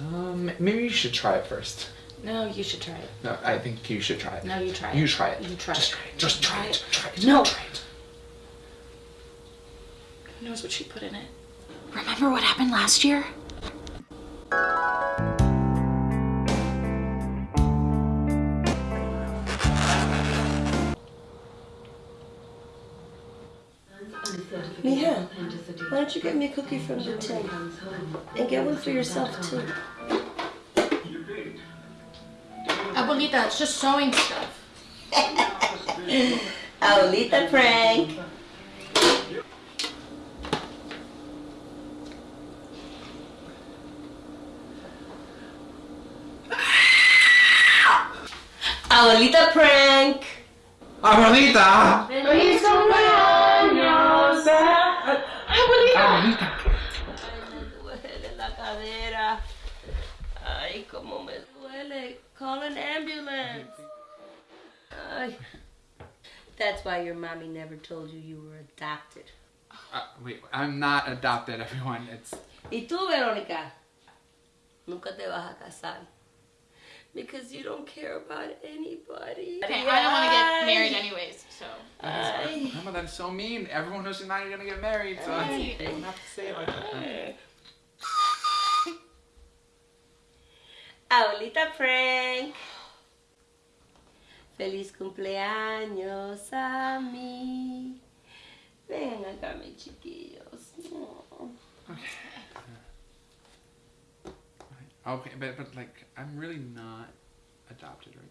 Um, maybe you should try it first. No, you should try it. No, I think you should try it. No, you try it. You try it. You try Just it. Just try it. Just try it. Try it. No. Try it. Who knows what she put in it? Remember what happened last year? Mija, why don't you get me a cookie from the tin? And get one for yourself too. Abuelita, it's just sewing stuff. Abuelita prank. Abuelita prank. Abuelita! ¡Feliz cumpleaños! Abuelita. Me duele la cadera. Ay, cómo me duele. Call an ambulance. Ay. That's why your mommy never told you you were adopted. Uh, wait, I'm not adopted, everyone. It's ¿Y tú, Verónica? Nunca te vas a casar. Because you don't care about anybody. Okay, I don't want to get married anyways, so. Ay. Mama, that's so mean. Everyone knows you're not gonna get married, so Ay. you don't have to say it like that. Abuelita Frank. Feliz cumpleaños a mí. Vengan acá, mis chiquillos. Oh. Okay, but but like I'm really not adopted, right?